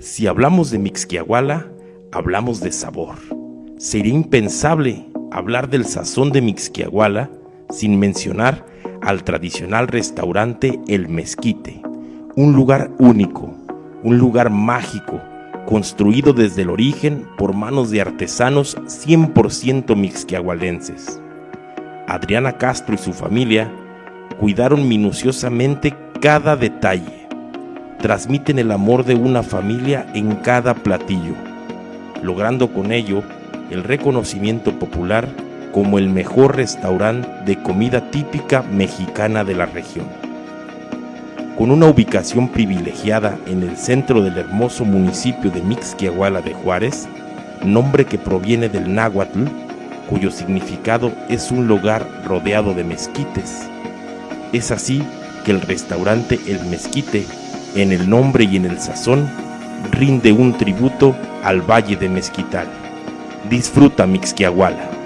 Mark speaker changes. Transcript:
Speaker 1: Si hablamos de Mixquiahuala, hablamos de sabor. Sería impensable hablar del sazón de Mixquiahuala sin mencionar al tradicional restaurante El Mezquite, un lugar único, un lugar mágico, construido desde el origen por manos de artesanos 100% mixquiahualenses. Adriana Castro y su familia cuidaron minuciosamente cada detalle. Transmiten el amor de una familia en cada platillo, logrando con ello el reconocimiento popular como el mejor restaurante de comida típica mexicana de la región. Con una ubicación privilegiada en el centro del hermoso municipio de Mixquiahuala de Juárez, nombre que proviene del náhuatl, cuyo significado es un lugar rodeado de mezquites. Es así que el restaurante El Mezquite, en el nombre y en el sazón, rinde un tributo al Valle de Mezquital. Disfruta Mixquiahuala.